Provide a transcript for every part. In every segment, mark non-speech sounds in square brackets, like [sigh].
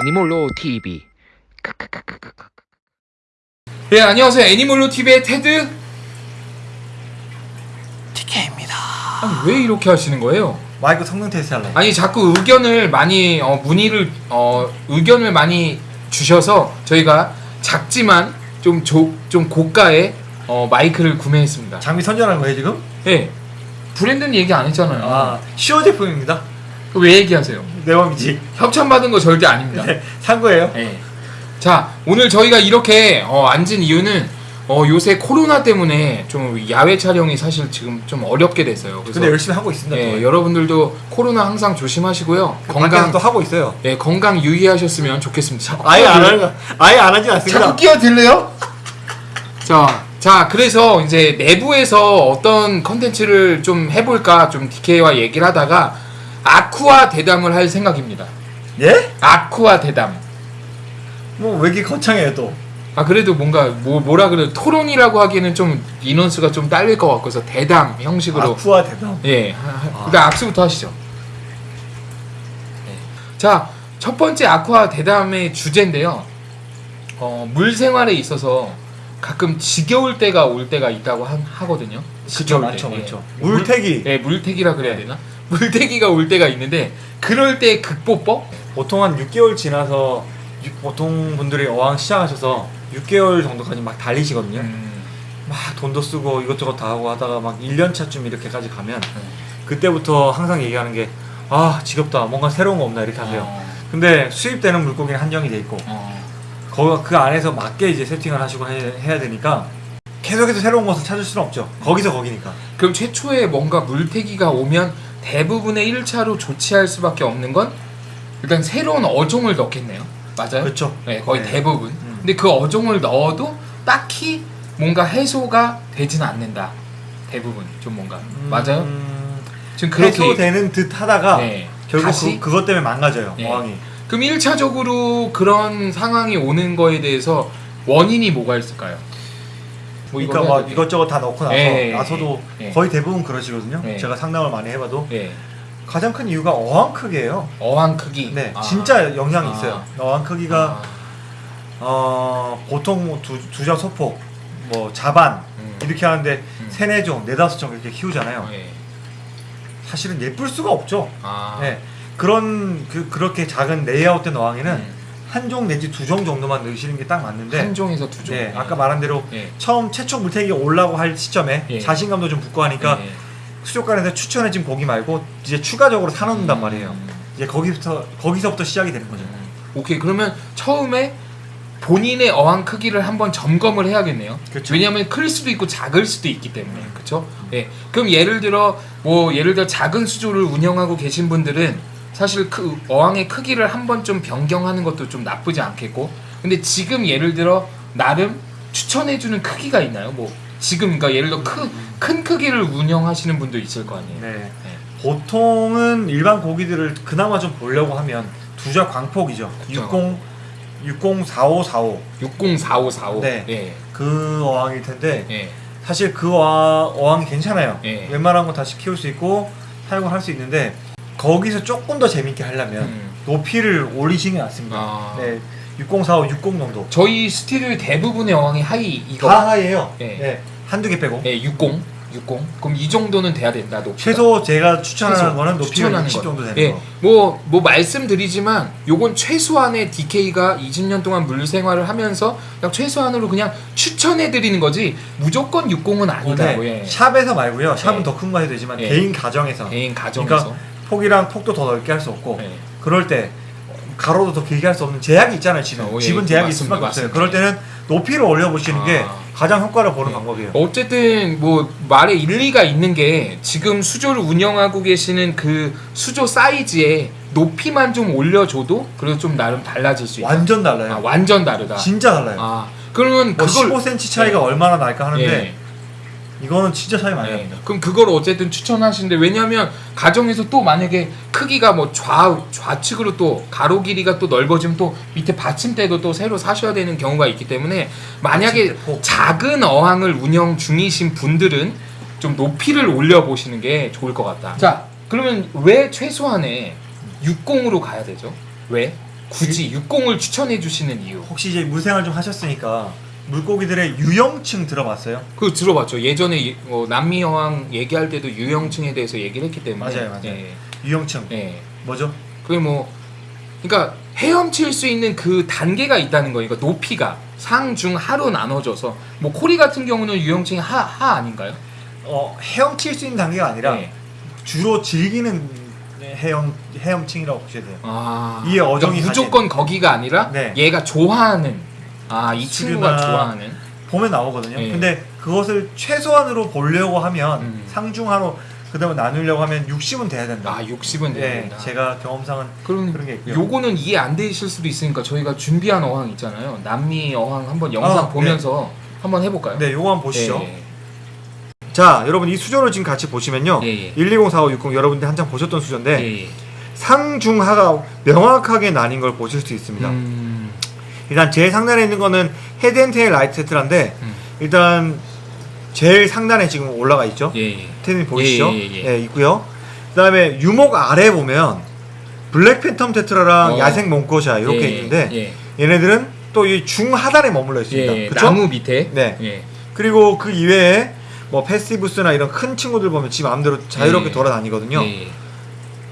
애니몰로 TV. 네, 안녕하세요. 애니몰로 TV의 테드. TK입니다. 아니, 왜 이렇게 하시는 거예요? 마이크 성능 테스트 할래. 아니, 자꾸 의견을 많이, 어, 문의를, 어, 의견을 많이 주셔서 저희가 작지만 좀, 조, 좀 고가의 어, 마이크를 구매했습니다. 장비 선전한 거예요 지금? 네. 브랜드는 얘기 안 했잖아요. 아 시어 제품입니다. 그왜 얘기하세요? 내 맘이지. 협찬받은 거 절대 아닙니다. 네, 산 거예요. 네. 자, 오늘 저희가 이렇게 어, 앉은 이유는 어, 요새 코로나 때문에 좀 야외 촬영이 사실 지금 좀 어렵게 됐어요. 그래서 근데 열심히 하고 있습니다. 예, 또. 여러분들도 코로나 항상 조심하시고요. 건강 또 하고 있어요. 예, 건강 유의하셨으면 좋겠습니다. [laughs] 아예 안 하는 아예 안 하진 않습니다. 자꾸 끼어들래요? 자, 자, 그래서 이제 내부에서 어떤 컨텐츠를 좀 해볼까 좀 DK와 얘기를 하다가 아쿠아 대담을 할 생각입니다. 예? 아쿠아 대담. 뭐 왜 이렇게 거창해요 또? 아 그래도 뭔가 뭐 뭐라 그래 토론이라고 하기에는 좀 인원수가 좀 딸릴 것 같고서 대담 형식으로 아쿠아 대담. 예 하- 하- 일단 악수부터 하시죠. 네. 자첫 번째 아쿠아 대담의 주제인데요. 어, 물 생활에 있어서 가끔 지겨울 때가 올 때가 있다고 하, 하거든요. 그쵸 지겨울 때. 예. 물태기. 예, 물태기라 그래야 되나? 물태기가 올 때가 있는데 그럴 때 극복법? 보통 한 6개월 지나서 유- 보통 분들이 어항 시작하셔서 6개월 정도까지 막 달리시거든요. 음, 막 돈도 쓰고 이것저것 다 하고 하다가 막 1년 차쯤 이렇게까지 가면 네. 그때부터 항상 얘기하는 게 아 지겹다 뭔가 새로운 거 없나 이렇게 하세요. 어, 근데 수입되는 물고기는 한정이 돼 있고 어. 거, 그 안에서 맞게 이제 세팅을 하시고 해, 해야 되니까 계속해서 새로운 것을 찾을 수는 없죠. 거기서 거기니까. 그럼 최초에 뭔가 물태기가 오면 대부분의 1차로 조치할 수밖에 없는 건 일단 새로운 어종을 넣겠네요. 맞아요? 그렇죠. 네, 거의 네. 대부분. 음. 근데 그 어종을 넣어도 딱히 뭔가 해소가 되진 않는다. 대부분 좀 뭔가 맞아요? 음, 지금 그렇게 해소되는 듯 하다가 네. 결국 다시 그, 그것 때문에 망가져요. 네. 어항이. 그럼 1차적으로 그런 상황이 오는 거에 대해서 원인이 뭐가 있을까요? 뭐 그러니까 막 될게요. 이것저것 다 넣고 나서 예, 예, 나서도 예. 거의 대부분 그러시거든요. 예. 제가 상담을 많이 해봐도 예. 가장 큰 이유가 어항 크기예요. 어항 크기. 네, 아. 진짜 영향이 아. 있어요. 어항 크기가 아. 어, 보통 뭐 두, 두자 소폭, 뭐 자반 음. 이렇게 하는데 음. 세네 종, 네다섯 종 이렇게 키우잖아요. 예. 사실은 예쁠 수가 없죠. 아. 네, 그런 그 그렇게 작은 레이아웃된 어항에는 음. 한 종 내지 두 종 정도만 넣으시는 게 딱 맞는데, 한 종에서 두 종. 네, 아까 말한 대로 예. 처음 최초 물태기가 올라고 할 시점에 예. 자신감도 좀 붙고 하니까 예. 수족관에서 추천해진 고기 말고 이제 추가적으로 사놓는단 음. 말이에요. 이제 거기부터 거기서부터 시작이 되는 거죠. 음. 오케이 그러면 처음에 본인의 어항 크기를 한번 점검을 해야겠네요. 그쵸. 왜냐하면 클 수도 있고 작을 수도 있기 때문에 그렇죠. 예. 그럼 예를 들어 뭐 예를 들어 작은 수조를 운영하고 계신 분들은 사실 그 어항의 크기를 한 번 좀 변경하는 것도 좀 나쁘지 않겠고 근데 지금 예를 들어 나름 추천해주는 크기가 있나요? 뭐 지금 그러니까 예를 들어 크, 큰 크기를 운영하시는 분도 있을 거 아니에요. 네. 네. 보통은 일반 고기들을 그나마 좀 보려고 하면 두자 광폭이죠. 그쵸. 60 604545 604545. 네. 예. 그 어항일 텐데 예. 사실 그 어항, 어항이 괜찮아요. 예. 웬만한 거 다시 키울 수 있고 사용을 할 수 있는데 거기서 조금 더 재밌게 하려면 음. 높이를 올리시는 게 낫습니다. 아. 네. 6045, 60 정도. 저희 스튜디오 대부분의 어항이 high 이거 다 high예요. 예. 네. 한두 개 빼고. 예, 60, 60. 그럼 이 정도는 돼야 된다. 높이가. 최소 제가 추천하는 최소. 거는 높이가 추천하는 60 거. 정도 되는 예, 거. 뭐, 뭐 말씀드리지만 요건 최소한의 DK가 20년 동안 물 생활을 하면서 그냥 최소한으로 그냥 추천해 드리는 거지 무조건 60은 아니다. 네. 뭐, 예. 샵에서 말고요. 샵은 예. 더큰 거 해도 되지만 예. 개인 가정에서 개인 가정에서 그러니까 폭이랑 폭도 더 넓게 할 수 없고 예. 그럴 때 가로도 더 길게 할 수 없는 제약이 있잖아요. 집은 어, 예, 집은 제약이 있을 맞습니다. 수밖에 없어요. 맞습니다. 그럴 때는 높이를 올려 보시는 게 아. 가장 효과를 보는 예. 방법이에요. 어쨌든 뭐 말에 일리가 있는 게 지금 수조를 운영하고 계시는 그 수조 사이즈에 높이만 좀 올려줘도 그래도 좀 나름 달라질 수 있다. 완전 달라요. 아, 완전 다르다. 진짜 달라요. 아 그러면 뭐 그걸 15cm 차이가 예. 얼마나 날까 하는데 예. 이거는 진짜 많이 예. 납니다. 그럼 그걸 어쨌든 추천하시는데 왜냐하면 가정에서 또 만약에 크기가 뭐 좌 좌측으로 또 가로 길이가 또 넓어지면 또 밑에 받침대도 또 새로 사셔야 되는 경우가 있기 때문에 만약에 받침대 폭. 작은 어항을 운영 중이신 분들은 좀 높이를 올려 보시는 게 좋을 것 같다. 자 그러면 왜 최소한의 60으로 가야 되죠? 왜? 굳이 육공을 추천해 주시는 이유. 혹시 이제 물생활 좀 하셨으니까 물고기들의 유형층 들어봤어요? 그 들어봤죠. 예전에 이- 어, 남미 여왕 얘기할 때도 유형층에 대해서 얘기를 했기 때문에. 맞아요, 맞아요. 예. 유형층 예. 뭐죠? 그게 뭐 그러니까 헤엄칠 수 있는 그 단계가 있다는 거예요. 그러니까 높이가 상, 중, 하로 나눠져서 뭐 코리 같은 경우는 유형층이 하, 하 아닌가요? 어 헤엄칠 수 있는 단계가 아니라 예. 주로 즐기는 헤엄 헤엄층이라고 보셔야 돼요. 아. 이에 어종이 그러니까 무조건 거기가 아니라 네. 얘가 좋아하는 아, 이 친구가 좋아하는 보면 나오거든요. 예. 근데 그것을 최소한으로 보려고 하면 음. 상중하로 그다음에 나누려고 하면 60은 돼야 된다. 아, 60은 돼야 예, 된다. 제가 경험상은 그럼 그런 게 있고요. 요거는 이해 안 되실 수도 있으니까 저희가 준비한 어항 있잖아요. 남미 어항 한번 영상 아, 보면서 한번 해볼까요? 네, 요거 한번 보시죠. 예, 자, 여러분 이 수조를 지금 같이 보시면요. 예, 예. 12045660 여러분들 한창 보셨던 수조인데 예, 예. 상중하가 명확하게 나뉜 걸 보실 수 있습니다. 음, 일단 제일 상단에 있는 거는 head and tail light tetra인데 음. 일단 제일 상단에 지금 올라가 있죠. 예, 예. 테님 보이시죠? 예, 예, 예. 예, 있고요. 그다음에 유목 아래 보면 black phantom tetra랑 어. 야생 몽코샤 이렇게 예, 있는데 예, 얘네들은 또 이 중하단에 머물러 있습니다. 예, 그쵸? 나무 밑에 네. 예. 그리고 그 이외에 뭐 페스티부스나 이런 큰 친구들 보면 지 마음대로 자유롭게 예. 돌아다니거든요.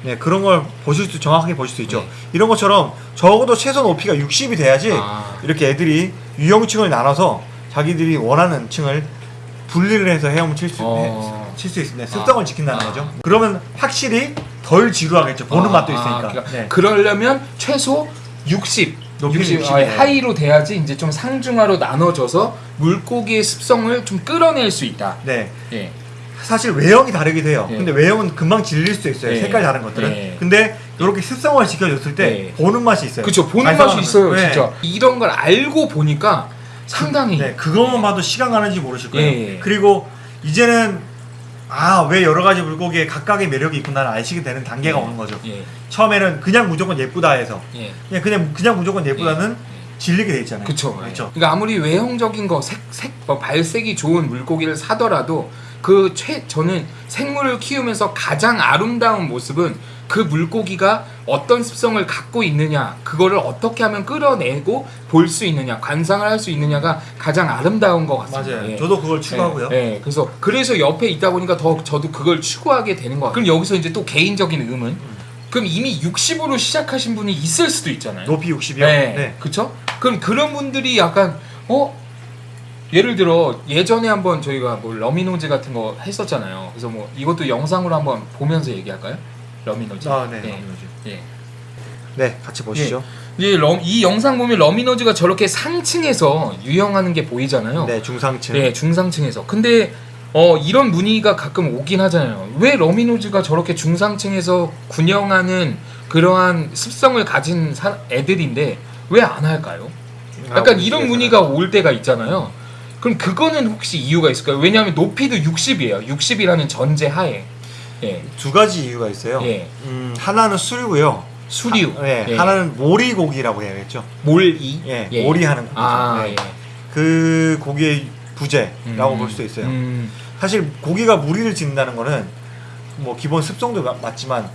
예. 네, 그런 걸 보실 수 정확하게 보실 수 있죠. 네. 이런 것처럼 적어도 최소 높이가 60이 돼야지 아. 이렇게 애들이 유형층을 나눠서 자기들이 원하는 층을 분리를 해서 헤엄을 칠수 어. 칠수 있습니다. 습성을 아. 지킨다는 아. 거죠. 그러면 확실히 덜 지루하겠죠. 보는 아, 맛도 아, 있으니까. 그러니까 네. 그러려면 최소 60 높이는 60, 60 아. 하이로 돼야지 이제 좀 상중하로 나눠져서 물고기의 습성을 좀 끌어낼 수 있다. 네. 예. 사실 외형이 다르기도 해요. 예. 근데 외형은 금방 질릴 수도 있어요. 예. 색깔 다른 것들은. 예. 근데 이렇게 습성을 지켜줬을 때 예. 보는 맛이 있어요. 그렇죠. 보는 발상하는 맛이 있어요, 거. 네. 진짜. 이런 걸 알고 보니까 상당히 네, 그것만 봐도 시간 가는지 모르실 거예요. 예. 그리고 이제는 아왜 여러 가지 물고기에 각각의 매력이 있구나를 아시게 되는 단계가 예. 오는 거죠. 예. 처음에는 그냥 무조건 예쁘다 해서 예. 그냥 그냥 그냥 무조건 예쁘다는 질리게 돼 있잖아요. 그렇죠. 그러니까 아무리 외형적인 거, 색, 색, 뭐 발색이 좋은 물고기를 사더라도 그 최, 저는 생물을 키우면서 가장 아름다운 모습은 그 물고기가 어떤 습성을 갖고 있느냐, 그거를 어떻게 하면 끌어내고 볼 수 있느냐, 관상을 할 수 있느냐가 가장 아름다운 것 같습니다. 맞아요. 예. 저도 그걸 추구하고요. 예, 예. 그래서 그래서 옆에 있다 보니까 더 저도 그걸 추구하게 되는 것 같아요. 그럼 여기서 이제 또 개인적인 의문. 그럼 이미 60으로 시작하신 분이 있을 수도 있잖아요. 높이 60이요. 네. 네. 그쵸? 그럼 그런 분들이 약간 어 예를 들어 예전에 한번 저희가 뭐 rummynose 같은 거 했었잖아요. 그래서 뭐 이것도 영상으로 한번 보면서 얘기할까요? rummynose. 아, 네. 예. rummynose. 예. 네, 같이 보시죠. 이, 럼, 이 영상 보면 rummynose가 저렇게 상층에서 유영하는 게 보이잖아요. 네, 중상층. 네, 중상층에서. 근데 어 이런 문의가 가끔 오긴 하잖아요. 왜 rummynose가 저렇게 중상층에서 군영하는 그러한 습성을 가진 사, 애들인데 왜 안 할까요? 약간 이런 문의가 올 때가 있잖아요. 그럼 그거는 혹시 이유가 있을까요? 왜냐하면 높이도 60이에요. 60이라는 전제 하에. 예. 두 가지 이유가 있어요. 예. 음, 하나는 수류고요. 수류. 하, 네, 예. 하나는 모리고기라고 해야겠죠. 몰이. 예, 모리하는 고기죠. 아, 네. 예. 그 고기의 부재라고 음, 볼 수도 있어요. 음, 사실 고기가 무리를 짓는다는 거는 뭐 기본 습성도 마- 맞지만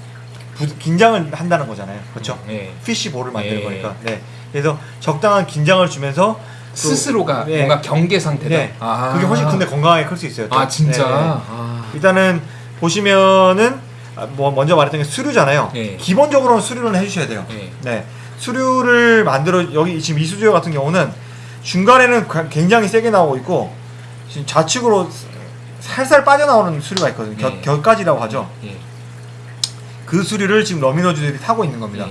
부- 긴장을 한다는 거잖아요. 그렇죠? 예. 피쉬볼을 만드는 예. 거니까. 네. 그래서 적당한 긴장을 주면서 또- 스스로가 네. 뭔가 경계 상태다. 네. 아. 그게 훨씬 근데 건강하게 클 수 있어요. 또. 아 진짜. 네, 네. 아. 일단은 보시면은 아, 뭐 먼저 말했던 게 수류잖아요. 예. 기본적으로는 수류는 해주셔야 돼요. 예. 네. 수류를 만들어 여기 지금 이 수조 같은 경우는 중간에는 가- 굉장히 세게 나오고 있고 지금 좌측으로 살살 빠져나오는 수류가 있거든요. 겨, 네. 곁가지라고 하죠. 예. 그 수류를 지금 rummynose들이 타고 있는 겁니다.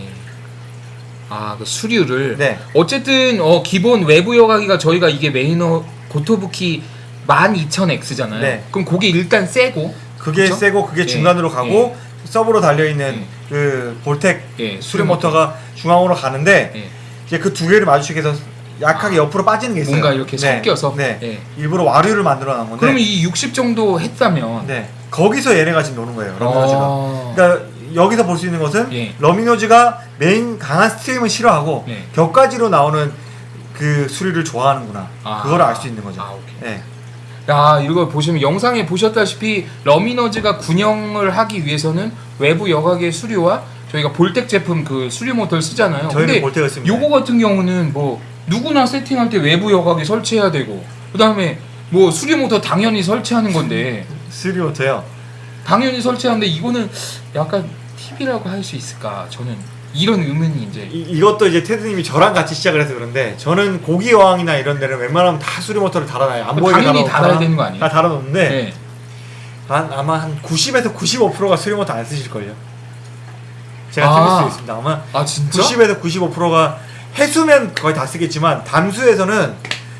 예. 아, 그 수류를. 네. 어쨌든 어 기본 외부 여과기가 저희가 이게 main이 고토부키 12,000X잖아요. 네. 그럼 그게 일단 세고 그게 그쵸? 세고 그게 예. 중간으로 가고 sub로 달려 있는 예. 그 VorTech 예, 수류 모터가 중앙으로 가는데 예. 이제 그 두 개를 마주치게 해서 약하게 옆으로 빠지는 게 있어요. 뭔가 이렇게 네. 섞여서. 네. 예. 일부러 와류를 만들어 놓은 건데. 그러면 이 60 정도 했다면 네. 거기서 얘네가 지금 노는 거예요. rummynose가. 어... 그러니까 여기서 볼 수 있는 것은 예. rummynose가 main 강한 stream은 싫어하고 네. 곁가지로 나오는 그 수류를 좋아하는구나. 아. 그걸 알 수 있는 거죠. 아. 네. 야, 이거 보시면 영상에 보셨다시피 rummynose가 군영을 하기 위해서는 외부 여과기의 수류와 저희가 볼텍 제품 그 수류 모터를 쓰잖아요. 근데. 요거 같은 경우는 뭐 누구나 세팅할 때 외부 여각이 설치해야 되고 그다음에 뭐 수류 모터 당연히 설치하는 건데 스리오터요. 당연히 설치하는데 이거는 약간 팁이라고 할 수 있을까? 저는 이런 의문이 이제 이, 이것도 이제 테드님이 저랑 같이 시작을 해서 그런데 저는 고기 어항이나 이런 데는 웬만하면 다 수리 모터를 달아놔요. 안 보이게 당연히 달아야 되는 거 아니에요? 다 달아놓는데 네. 한, 아마 한 90에서 95%가 수리 모터 안 쓰실걸요. 제가 아. 틀릴 수도 있습니다. 아마 아 진짜? 90에서 95%가 해수면 거의 다 쓰겠지만 담수에서는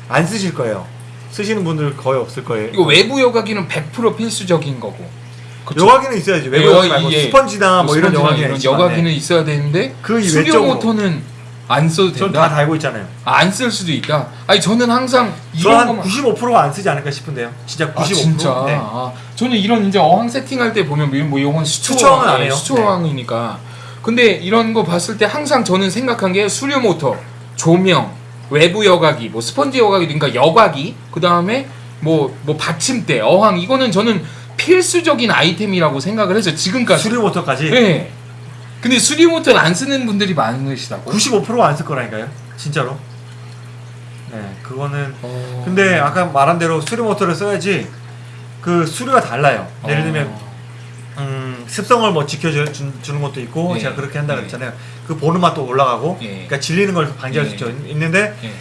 안 쓰실 거예요. 쓰시는 분들 거의 없을 거예요. 이거 외부 여각이는 100% 필수적인 거고. 그쵸? 여과기는 있어야지. 외부 여- 여과기 말고 예. 스펀지나 뭐 이런 스펀지나 여과기는 이런 여과기는 네. 있어야 되는데 그 외적으로. 모터는 안 써도 전 된다. 다 달고 있잖아요. 안쓸 수도 있다. 아니 저는 항상 이런 저한 거만 95%가 안 쓰지 않을까 싶은데요. 진짜 95%. 아 진짜. 네. 아, 저는 이런 이제 어항 세팅할 때 보면 뭐 이건 수초 수초어항은 안 해요. 수초어항이니까. 근데 이런 거 봤을 때 항상 저는 생각한 게 수류 모터, 조명, 외부 여과기, 뭐 스펀지 여과기, 그러니까 여과기, 그 다음에 뭐뭐 받침대, 어항 이거는 저는 필수적인 아이템이라고 생각을 해서 지금까지. 수리 모터까지 네. 근데 수리 모터를 안 쓰는 분들이 많으시다고. 95%가 안 쓸 거라니까요. 진짜로. 네, 그거는 어... 근데 아까 말한 대로 수리 모터를 써야지 그 수리가 달라요. 예를 들면 어... 음, 습성을 뭐 지켜주는 주는 것도 있고 예. 제가 그렇게 한다 예. 그랬잖아요. 그 보는 맛도 올라가고 예. 그러니까 질리는 걸 방지할 수. 있는데 예.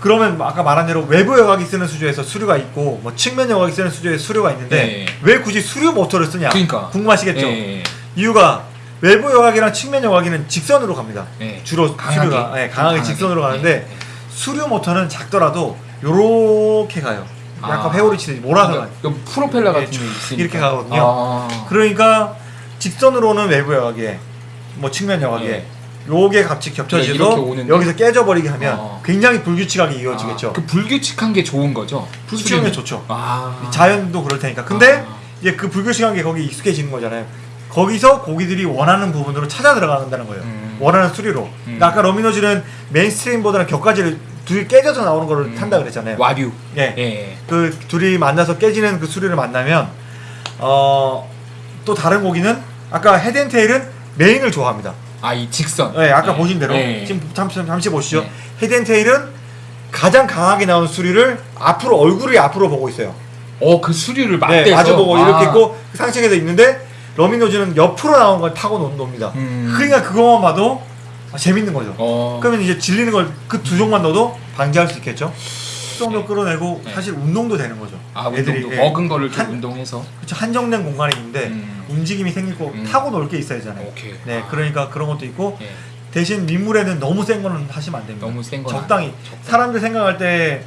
그러면 아까 말한 대로 외부 여각이 쓰는 수조에서 수류가 있고 뭐 측면 여각이 쓰는 수조에서 수류가 있는데 예. 왜 굳이 수류 모터를 쓰냐? 그러니까. 궁금하시겠죠? 예. 이유가 외부 여각이랑 측면 여각이는 직선으로 갑니다. 예. 주로 강하게. 수류가 예, 강하게 강하게. 직선으로 가는데 예, 예. 수류 모터는 작더라도 요렇게 가요. 약간 아. 회오리 치듯이 몰아서 가요. 그러니까 프로펠러 같은 예, 게 이렇게 가거든요. 아. 그러니까 직선으로는 외부 여각에 뭐 측면 여각에 예. 요게 같이 겹쳐지도 이렇게 오는데? 여기서 깨져버리게 하면 어. 굉장히 불규칙하게 이어지겠죠. 아, 그 불규칙한 게 좋은 거죠. 불규칙한 게? 좋죠. 아. 자연도 그럴 테니까. 근데 아. 이제 그 불규칙한 게 거기 익숙해지는 거잖아요. 거기서 고기들이 원하는 부분으로 찾아 들어간다는 거예요. 음. 원하는 수리로. 그러니까 아까 러미노즈는 mainstream보다는 곁가지를 둘이 깨져서 나오는 거를 음. 탄다 그랬잖아요. 와류. 예. 예. 그 둘이 만나서 깨지는 그 수류를 만나면 어, 또 다른 고기는 아까 헤드앤테일은 메인을 좋아합니다. 아 이 직선. 네, 아까 예. 보신 대로 예. 지금 잠시, 잠시 보시죠. 네. head and tail은 가장 강하게 나온 수류를 앞으로 얼굴이 앞으로 보고 있어요. 어 그 수류를 네, 맞대서. 마주 보고 아. 이렇게 있고 상층에서 있는데 rummynose는 옆으로 나온 걸 타고 놓, 놉니다. 음. 그러니까 그것만 봐도 아, 재밌는 거죠. 어. 그러면 이제 질리는 걸 그 두 종만 넣어도 방지할 수 있겠죠. 수동도 끌어내고 네. 사실 운동도 되는 거죠. 아 애들이, 운동도 예. 먹은 거를 좀 한- 운동해서. 그쵸, 한정된 공간에 있는데 음. 움직임이 생기고 음. 타고 놀 게 있어야 하잖아요. 오케이. 네, 아. 그러니까 그런 것도 있고 예. 대신 민물에는 너무 센 거는 하시면 안 됩니다. 너무 센 건. 적당히 안- 적당히. 사람들 생각할 때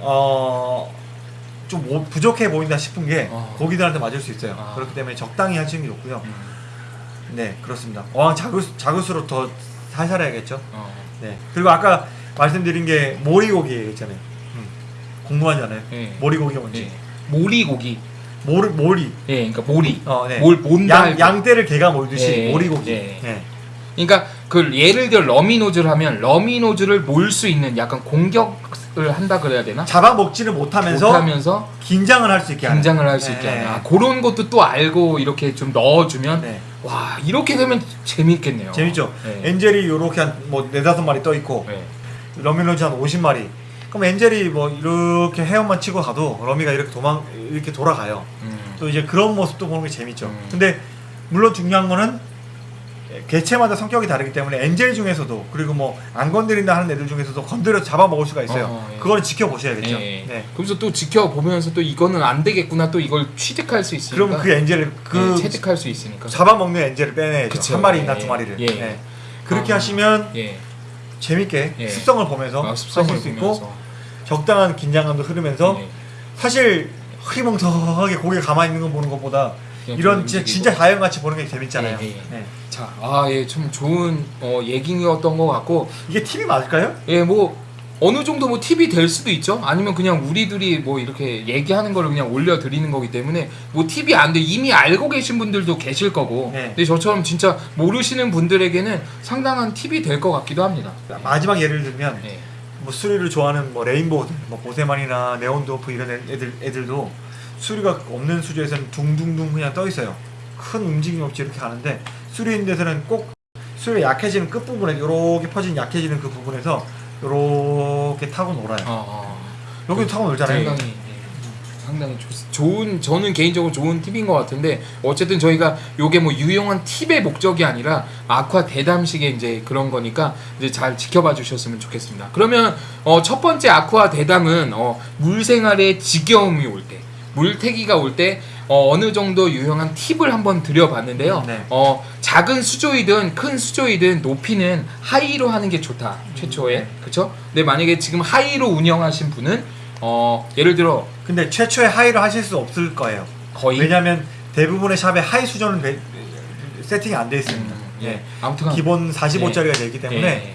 어. 좀 뭐- 부족해 보인다 싶은 게 어. 고기들한테 맞을 수 있어요. 아. 그렇기 때문에 적당히 하시는 게 좋고요. 음. 네, 그렇습니다. 어항 작을, 작을수록 더 살살해야겠죠. 어. 네. 그리고 아까 말씀드린 게 몰이고기 있잖아요. 음. 궁금하잖아요. 예. 몰이고기가 뭔지. 예. 몰이고기. 몰이, 몰이. 예, 그러니까 몰이. 어, 네. 몰 뭔다. 양. 양떼를 개가 몰듯이 예, 몰이고기. 예. 네. 그러니까 그 예를 들어 rummynose를 하면 rummynose를 몰 수 있는 약간 공격을 한다 그래야 되나? 잡아먹지를 못하면서 못하면서 긴장을 할 수 있게. 긴장을 할 수 있게 네. 하는 아, 그런 것도 또 알고 이렇게 좀 넣어주면 네. 와 이렇게 되면 재밌겠네요. 재밌죠. 네. angel이 요렇게 한 뭐 네다섯 마리 떠 있고 네. rummynose 한 50마리. 그럼 angel이 뭐 이렇게 헤엄만 치고 가도 rummy가 이렇게 도망 이렇게 돌아가요. 음. 또 이제 그런 모습도 보는 게 재밌죠. 음. 근데 물론 중요한 거는 개체마다 성격이 다르기 때문에 angel 중에서도 그리고 뭐 안 건드린다 하는 애들 중에서도 건드려 잡아 먹을 수가 있어요. 어, 예. 그거는 지켜보셔야겠죠. 예. 네. 그러면서 또 지켜보면서 또 이거는 안 되겠구나 또 이걸 취득할 수 있으니까. 그럼 그 angel을 그 네, 체득할 수 있으니까. 잡아먹는 angel을 빼내야죠. 그쵸. 한 마리 예, 두 마리를. 예. 네. 그렇게 아. 하시면 예. 재밌게 예. 습성을 보면서 아, 습성을 하실 수 있고 보면서. 적당한 긴장감도 흐르면서 예. 사실 흐리멍텅하게 고개 가만히 있는 거 보는 것보다 이런 좀 진짜. 진짜 자연같이 보는 게 재밌잖아요. 예, 예. 네. 자, 아, 예, 좀 좋은 어, 얘기였던 것 같고, 이게 팁이 맞을까요? 예, 뭐 어느 정도 뭐 팁이 될 수도 있죠. 아니면 그냥 우리들이 뭐 이렇게 얘기하는 거를 그냥 올려 드리는 거기 때문에 뭐 팁이 안 돼. 이미 알고 계신 분들도 계실 거고, 네. 근데 저처럼 진짜 모르시는 분들에게는 상당한 팁이 될 것 같기도 합니다. 마지막 예를 들면 예. 뭐 수리를 좋아하는 뭐 레인보우들, 뭐 보세만이나 네온도프 이런 애- 애들 애들도 수리가 없는 수조에서는 둥둥둥 그냥 떠 있어요. 큰 움직임 없이 이렇게 가는데 수리인 데서는 꼭 수율이 약해지는 끝 부분에 요렇게 퍼진 약해지는 그 부분에서 요렇게 타고 놀아요. 어, 어. 여기도 타고 놀잖아요. 예, 상당히 좋, 좋은 저는 개인적으로 좋은 팁인 것 같은데 어쨌든 저희가 요게 뭐 유용한 팁의 목적이 아니라 아쿠아 대담식의 이제 그런 거니까 이제 잘 지켜봐 주셨으면 좋겠습니다. 그러면 어, 첫 번째 aqua 대담은 어, 물 생활에 지겨움이 올 때, 물태기가 올때 어, 느 정도 유용한 팁을 한번 드려봤는데요. 네. 어, 작은 수조이든 큰 수조이든 높이는 high로 하는 게 좋다. 최초에 네. 그렇죠? 근데 만약에 지금 high로 운영하신 분은 어, 예를 들어 근데 최초에 high를 하실 수 없을 거예요. 거의 왜냐하면 대부분의 샵에 high 수조는 배- 세팅이 안 돼 있습니다. 음, 예. 예. 아무튼 기본 45짜리가 되기 때문에 예.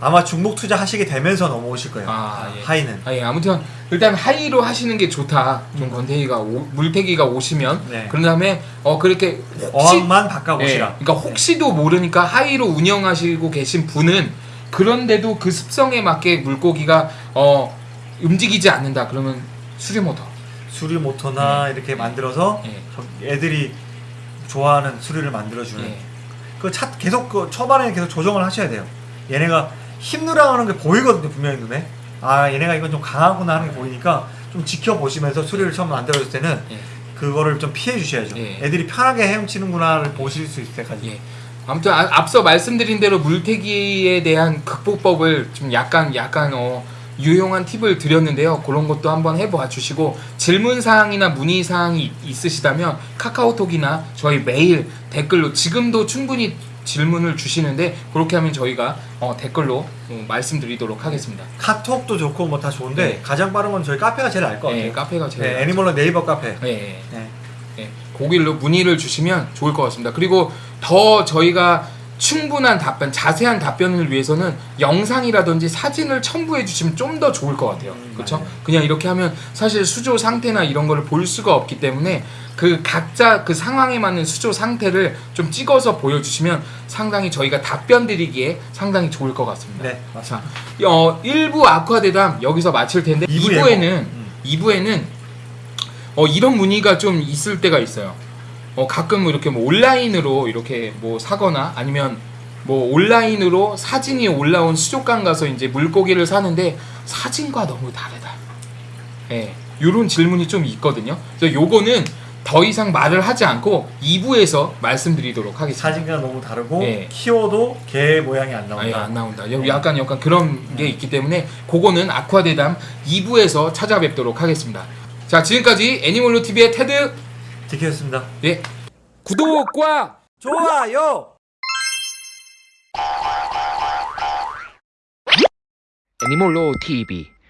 아마 중복 투자 하시게 되면서 넘어오실 거예요. 아, 예. 하이는. 아, 예. 아무튼 일단 하이로 하시는 게 좋다. 좀 건태기가 오- 물태기가 오시면 음. 네. 그런 다음에 어 그렇게 혹시 어항만 예, 바꿔보시라. 그러니까 혹시도 모르니까 하이로 운영하시고 계신 분은 그런데도 그 습성에 맞게 물고기가 어 움직이지 않는다. 그러면 수리 모터. 수리 모터나 이렇게 만들어서 예. 저- 애들이 좋아하는 수리를 만들어주는. 예. 그 차, 계속 그 초반에 계속 조정을 하셔야 돼요. 얘네가 힘누라하는 게 보이거든요 분명히 눈에. 아 얘네가 이건 좀 강하구나 하는 게 보이니까 좀 지켜보시면서 수리를 처음 만들어줄 때는 예. 그거를 좀 피해 주셔야죠. 예. 애들이 편하게 헤엄치는구나를 보실 수 있을 때까지. 예. 아무튼 아- 앞서 말씀드린 대로 물태기에 대한 극복법을 좀 약간 약간 어 유용한 팁을 드렸는데요. 그런 것도 한번 해봐 주시고 질문 사항이나 문의 사항이 있으시다면 카카오톡이나 저희 메일 댓글로 지금도 충분히 질문을 주시는데 그렇게 하면 저희가 어, 댓글로 어, 말씀드리도록 하겠습니다. 카톡도 좋고 뭐 다 좋은데 네. 가장 빠른 건 저희 카페가 제일 나을 것 같아요. 예, 카페가 제일 네, 애니멀로 네이버 카페. 예, 예. 네. 예, 거길로 문의를 주시면 좋을 것 같습니다. 그리고 더 저희가 충분한 답변, 자세한 답변을 위해서는 영상이라든지 사진을 첨부해 주시면 좀 더 좋을 것 같아요. 음, 그렇죠? 그냥 이렇게 하면 사실 수조 상태나 이런 거를 볼 수가 없기 때문에 그 각자 그 상황에 맞는 수조 상태를 좀 찍어서 보여주시면 상당히 저희가 답변 드리기에 상당히 좋을 것 같습니다. 네, 자, 어, 1부 아쿠아 대담 여기서 마칠 텐데 이부 2부에는 예고. 음. 2부에는 어, 이런 문의가 좀 있을 때가 있어요. 어, 가끔 이렇게 뭐 온라인으로 이렇게 뭐 사거나 아니면 뭐 온라인으로 사진이 올라온 수족관 가서 이제 물고기를 사는데 사진과 너무 다르다. 예. 요런 질문이 좀 있거든요. 그래서 요거는 더 이상 말을 하지 않고 2부에서 말씀드리도록 하겠습니다. 사진과 너무 다르고 네. 키워도 개 모양이 안 나온다. 아 예 안 나온다. 약간 약간 그런 게 있기 때문에 그거는 아쿠아대담 2부에서 찾아뵙도록 하겠습니다. 자 지금까지 애니멀로 TV의 테드 지켰습니다. 예 구독과 좋아요. 애니몰로 TV